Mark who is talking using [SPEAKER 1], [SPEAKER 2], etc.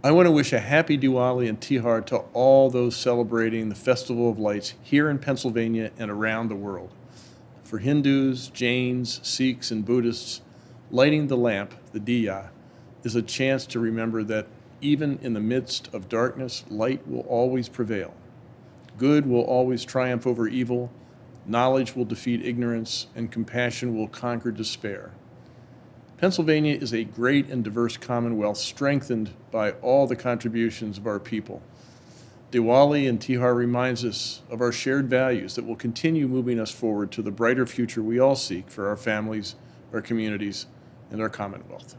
[SPEAKER 1] I want to wish a happy Diwali and Tihar to all those celebrating the Festival of Lights here in Pennsylvania and around the world. For Hindus, Jains, Sikhs, and Buddhists, lighting the lamp, the diya, is a chance to remember that even in the midst of darkness, light will always prevail. Good will always triumph over evil, knowledge will defeat ignorance, and compassion will conquer despair. Pennsylvania is a great and diverse commonwealth strengthened by all the contributions of our people. Diwali and Tihar reminds us of our shared values that will continue moving us forward to the brighter future we all seek for our families, our communities, and our commonwealth.